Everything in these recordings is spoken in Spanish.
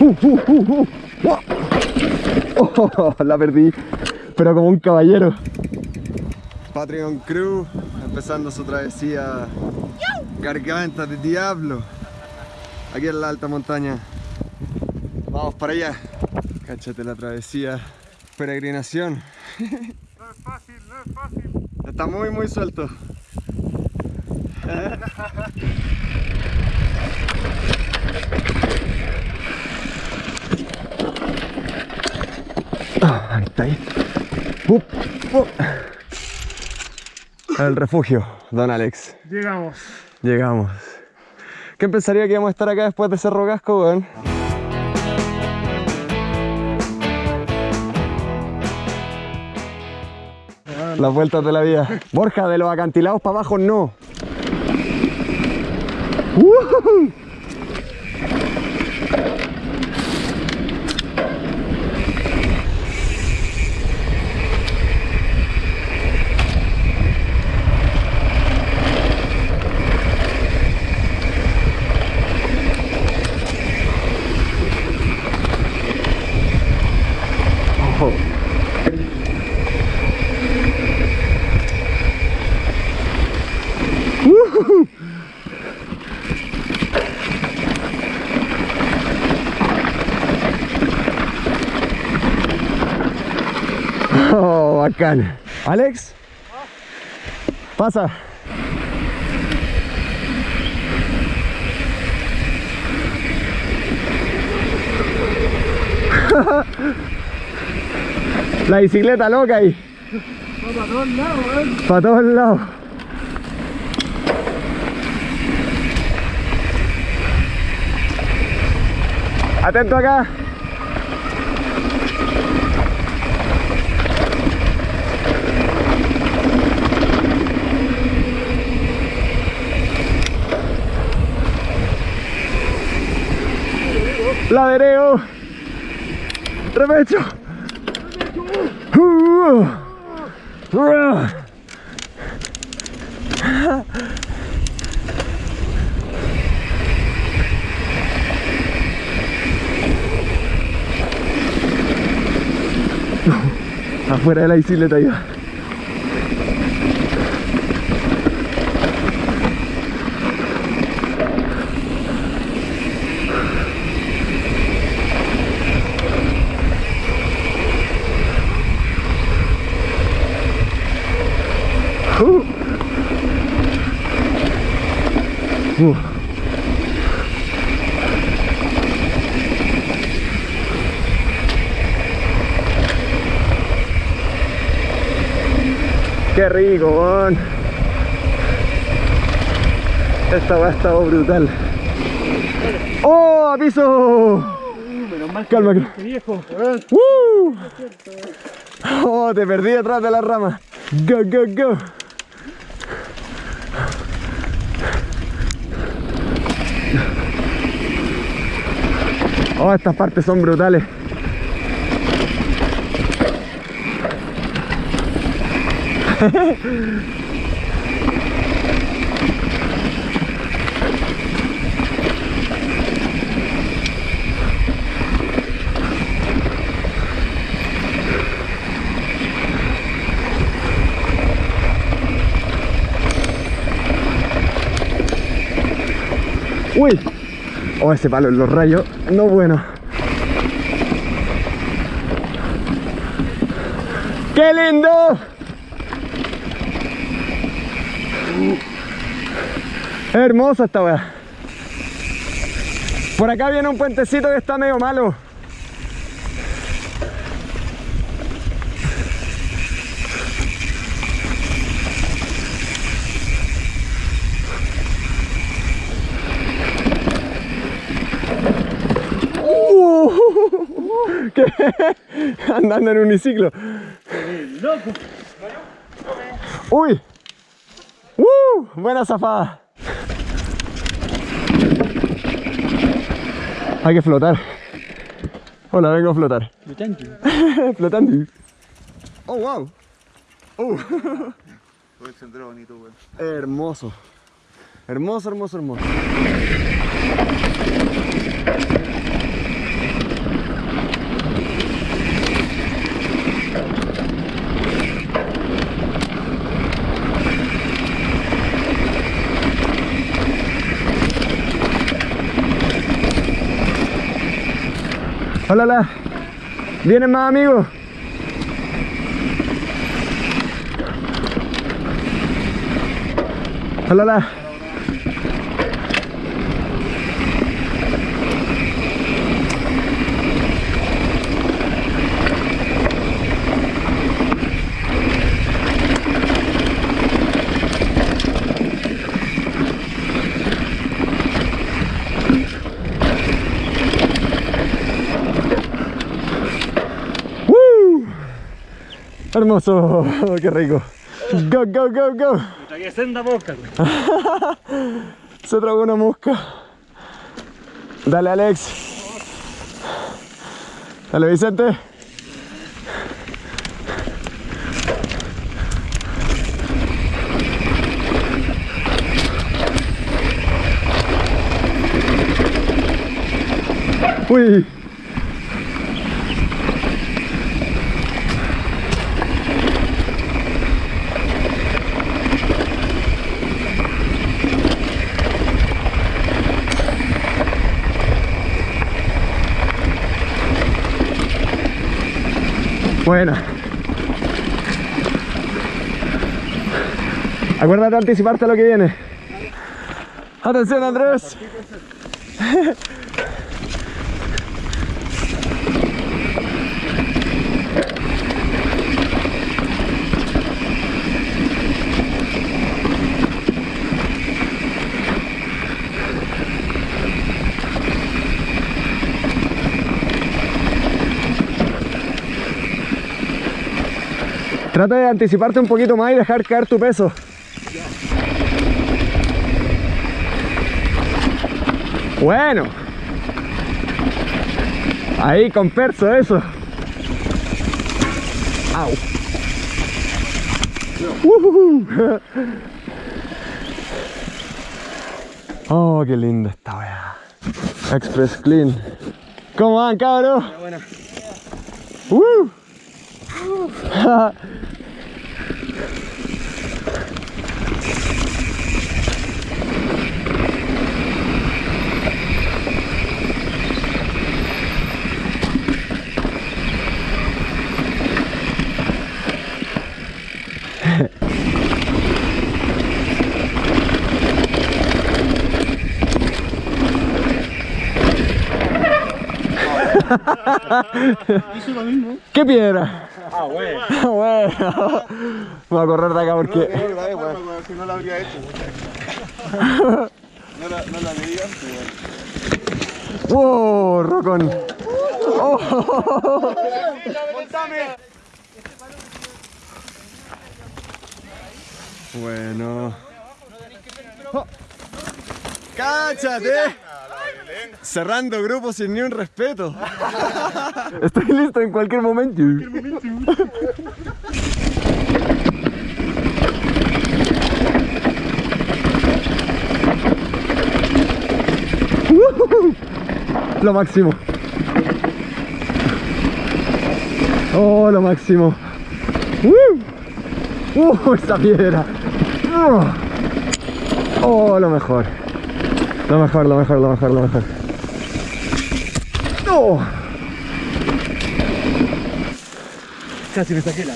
Uh, uh, uh, uh. Oh, la perdí, pero como un caballero. Patreon Crew empezando su travesía Garganta de Diablo aquí en la alta montaña. Vamos para allá. Cáchate la travesía, peregrinación. No es fácil, no es fácil. Está muy, muy suelto. Ah, ahí está ahí. Up, refugio, don Alex. Llegamos. Llegamos. ¿Quién pensaría que íbamos a estar acá después de Cerro Casco, weón? Las vueltas de la vida. Borja, de los acantilados para abajo no. Ojo. Oh, Alex, pasa. La bicicleta loca ahí. Para todos lados, weón. Para todos lados. Atento acá. Afuera de la bicicleta ya. Rico. Esta va a estar brutal. ¡Oh, a piso! Mal Calma, que viejo. ¡Uh! Oh, te perdí detrás de la rama. Go, go, go. Oh, estas partes son brutales. Uy. Oh, ese palo en los rayos. No bueno. ¡Qué lindo! Hermosa esta weá. Por acá viene un puentecito que está medio malo. Uh, ¿Qué? Andando en uniciclo. ¡Uy! ¡Uh! Buena zafada. Hay que flotar. Hola, vengo a flotar. Flotando. Oh, wow. Todo el sendero bonito, weón. Hermoso. Hermoso, hermoso, hermoso. Hola, hola. ¿Vienen más amigos? Hola, hola. Hermoso, qué rico. Go, go, go, go. Tragué senda boca. Se tragó una mosca. Dale, Alex. Dale, Vicente. Uy. Buena. Acuérdate de anticiparte a lo que viene. Atención Andrés. Trata de anticiparte un poquito más y dejar caer tu peso. Bueno. Ahí con perso eso. Au. Ujujú. Oh, qué linda esta weá. Express Clean. ¿Cómo van, cabros? Uh. Hizo lo mismo. ¿Qué piedra? Ah, bueno. bueno, voy a correr de acá porque Si no la habría hecho. No la, no la medí antes, weón. ¡Wow! Rocón. Oh. Bueno. Oh. ¡Cáchate! Cerrando grupos sin ni un respeto. Estoy listo en cualquier momento. Lo máximo. Oh, lo máximo. Uh, uh esa piedra. Uh. Oh, lo mejor. Lo mejor, lo mejor, lo mejor, lo mejor. Oh. Casi me saqué la.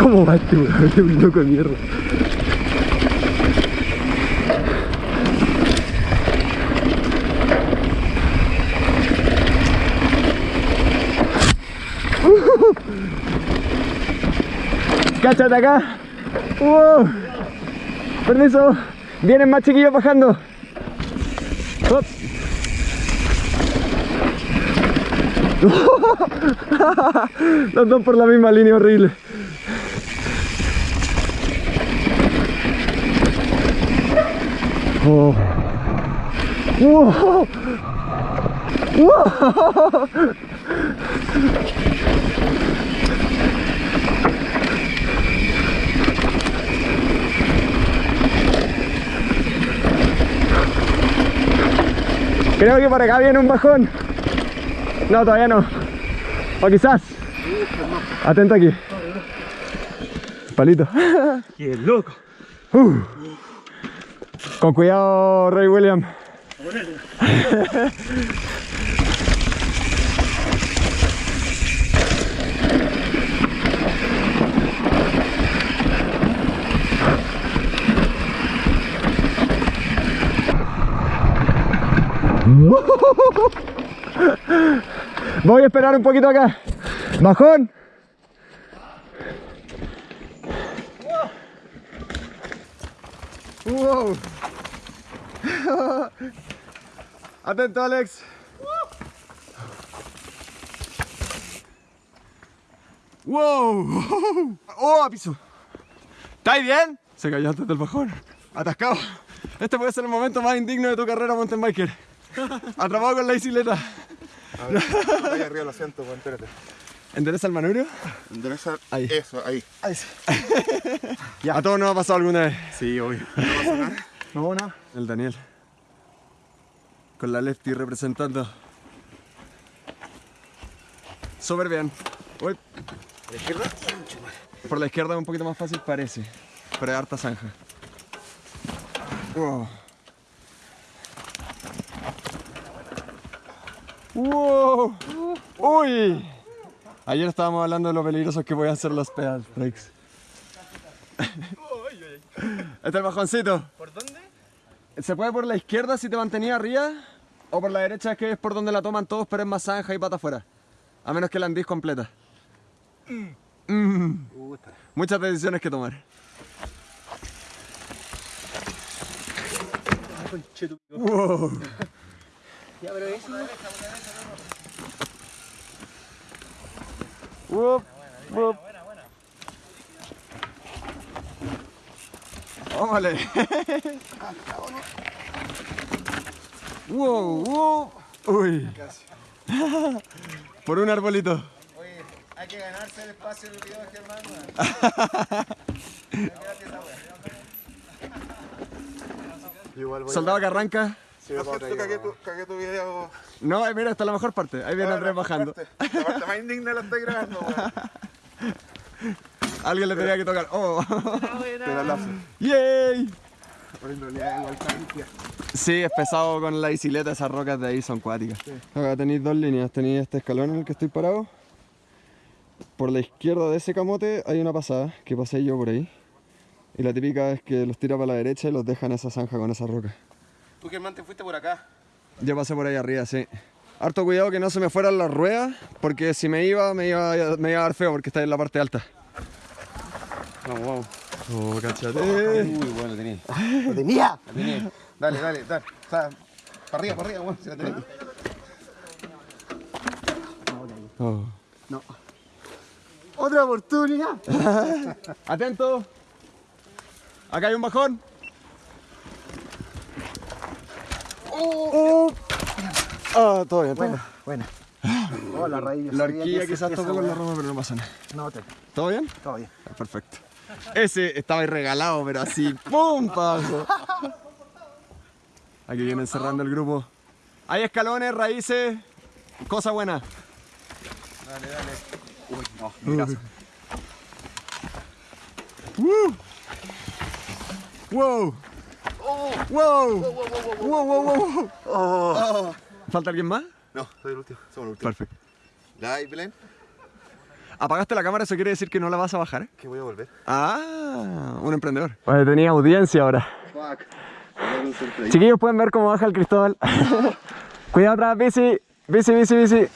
¿Cómo va este? Es un loco de mierda. Cáchate acá. Uh. Permiso. Vienen más chiquillos bajando. Hop. Los dos por la misma línea horrible. Oh. Wow. Wow. Creo que por acá viene un bajón. No, todavía no. O quizás. Atento aquí. Palito. ¡Qué loco! Uh. Con cuidado, Rey William. Voy a esperar un poquito acá. Bajón. Wow. Atento, Alex. Wow. Oh, a piso. ¿Estáis bien? Se cayó antes del bajón. Atascado. Este puede ser el momento más indigno de tu carrera mountain biker. Atrapado con la bicicleta. Ahí arriba el asiento, weón, espérate. ¿Endereza el manubrio? Endereza Ahí. Eso, ahí. Ahí sí. A todos nos ha pasado alguna vez. Sí, obvio. No, nada. El Daniel. Con la lefty representando. Súper bien. Uy. ¿La izquierda? Por la izquierda es un poquito más fácil parece. Pero hay harta zanja. Wow. Wow. Uy. Ayer estábamos hablando de lo peligrosos que pueden ser los pedal breaks. Este es el bajoncito. ¿Por dónde? Se puede por la izquierda si te mantenías arriba, o por la derecha que es por donde la toman todos, pero es más zanja y pata afuera. A menos que la andís completa. Mm. Muchas decisiones que tomar. Wow. Wup, wup. ¡Ómale! ¡Wow! ¡Wow! ¡Uy! Por un arbolito. Oye, hay que ganarse el espacio en el video de Germán, Igual voy Soldado que arranca. Sí, cagué tu, cagué tu video. No, eh, mira, esta es la mejor parte. Ahí viene Ah, Andrés la bajando. parte- La parte más indigna la estoy grabando, weón. Alguien le tenía que tocar. ¡Oh! Te la lazo. ¡Yay! Pero en realidad igual está limpia. Sí, es pesado con la bicicleta, esas rocas de ahí son cuáticas. Acá tenéis dos líneas, tenéis este escalón en el que estoy parado. Por la izquierda de ese camote hay una pasada, que pasé yo por ahí. Y la típica es que los tira para la derecha y los deja en esa zanja con esa roca. Tú, Germán, te fuiste por acá. Yo pasé por ahí arriba, sí. Harto cuidado que no se me fueran las ruedas, porque si me iba, me iba, me iba a dar feo porque está en la parte alta. No, wow. Oh, cachate. Uy, bueno, lo tenía. ¡Lo tenía! Lo tenía. Dale, dale, dale. O sea, para arriba, para arriba, bueno, si la tenés. Oh. ¡Otra oportunidad! Atento. Acá hay un bajón. Oh. Ah, todo bien. todo bien. Buena. Oh, la raíz. La horquilla quizás tocó con la rama, pero no pasa nada. No, te, ¿Todo bien? todo bien. Ah, Perfecto. Ese estaba ahí regalado, pero así, ¡pum! pa' abajo. Aquí vienen cerrando el grupo. Hay escalones, raíces, cosa buena. Dale, dale. Uy, no, Uh. ¡Woo! ¡Wow! ¡Wow! ¡Wow, wow, wow! Oh. ¿Falta alguien más? No, soy el último. Somos el último. Perfecto. ¿Ya, Belén? ¿Apagaste la cámara? ¿Eso quiere decir que no la vas a bajar? Que voy a volver. Ah, un emprendedor. Vale, tenía audiencia ahora. Fuck. Chiquillos pueden ver cómo baja el Cristóbal. Cuidado atrás, bici. Bici, bici, bici.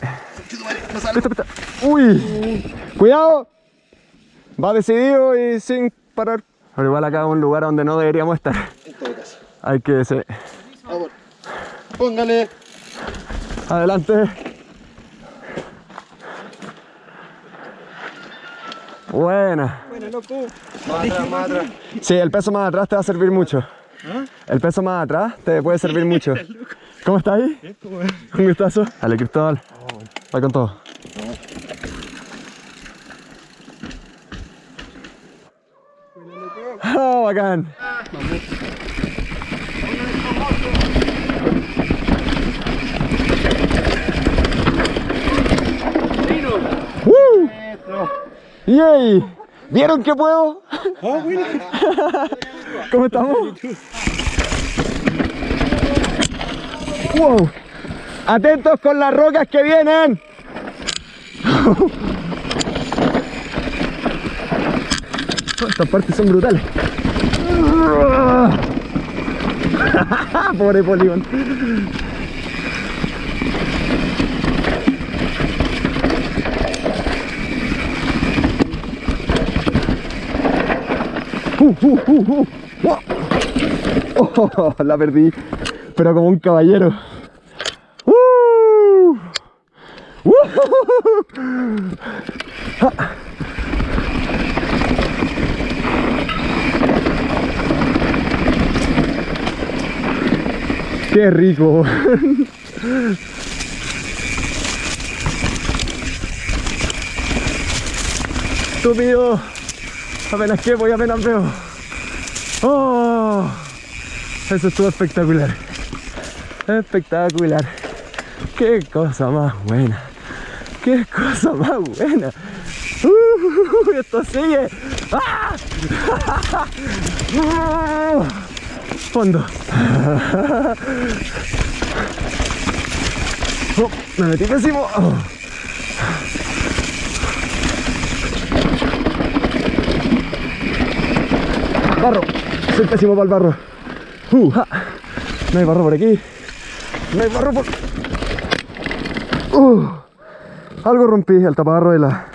Pista, pista. Uy. Cuidado. Va decidido y sin parar. Pero igual acá es un lugar donde no deberíamos estar. Hay que ser. Vamos. Póngale. Adelante. Buena. Más atrás, más atrás. Sí, el peso más atrás te va a servir mucho. El peso más atrás te puede servir mucho. ¿Cómo estás ahí? Un gustazo. Dale, Cristóbal. Va con todo. Oh, bacán. ¡Yay! ¿Vieron que puedo? ¿Cómo estamos? ¡Wow! ¡Atentos con las rocas que vienen! Estas partes son brutales. Pobre polígono. Uh, uh. Oh, la perdí, pero como un caballero. Ah. Qué rico. Estúpido. Apenas que voy, apenas veo. Oh, eso estuvo espectacular. Espectacular. Qué cosa más buena. Qué cosa más buena. Uh, esto sigue. ¡Ah! Fondo. Oh, me metí pésimo. Oh. Barro. Soy pésimo para el barro. Uh, ja. No hay barro por aquí. No hay barro por... Uh, algo rompí el tapabarro de la,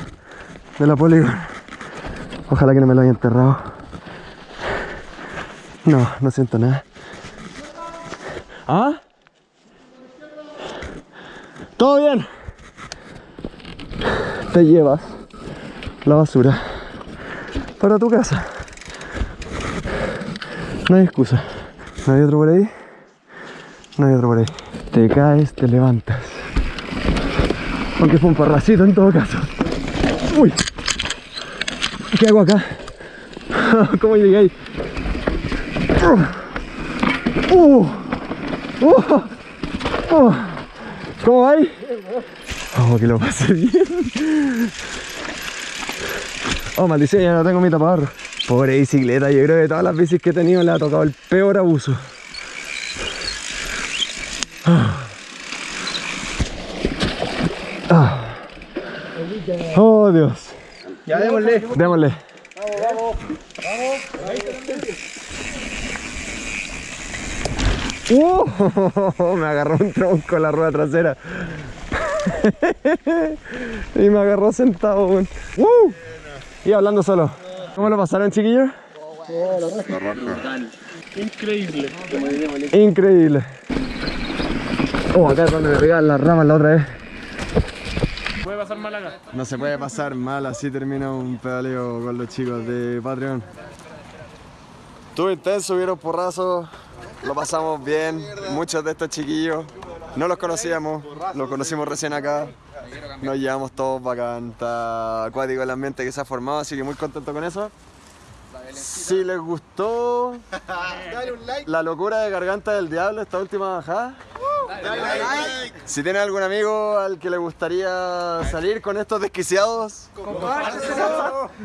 de la Polygon. Ojalá que no me lo haya enterrado. No, no siento nada. ¿Ah? ¿Todo bien? Te llevas la basura para tu casa. No hay excusa. ¿No hay otro por ahí? No hay otro por ahí. Te caes, te levantas. Aunque fue un parracito en todo caso. Uy. ¿Qué hago acá? ¿Cómo llegué ahí? Uh. Uh. Uh. ¿Cómo va ahí? Oh, que lo pasé bien. Oh, maldición, ya no tengo mi tapabarro. Pobre bicicleta, yo creo que todas las bicis que he tenido le ha tocado el peor abuso. Ah. Oh, Dios. Ya démosle. Démosle. ¡Uh! me agarró un tronco la rueda trasera. y me agarró sentado. ¡Uh! Y hablando solo. ¿Cómo lo pasaron, chiquillos? Increíble. Increíble. Oh, acá es donde me pegaban las ramas la otra vez. Puede pasar mal acá. No se puede pasar mal, así termina un pedaleo con los chicos de Patreon. Estuvo intenso, hubieron porrazos, lo pasamos bien. Muchos de estos chiquillos no los conocíamos, los conocimos recién acá. Nos llevamos todos bacán, está acuático el ambiente que se ha formado, así que muy contento con eso. Si les gustó la locura de Garganta del Diablo, esta última bajada, si tienen algún amigo al que le gustaría salir con estos desquiciados,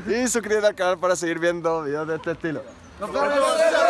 y suscríbete al canal para seguir viendo videos de este estilo. ¡Nos vemos!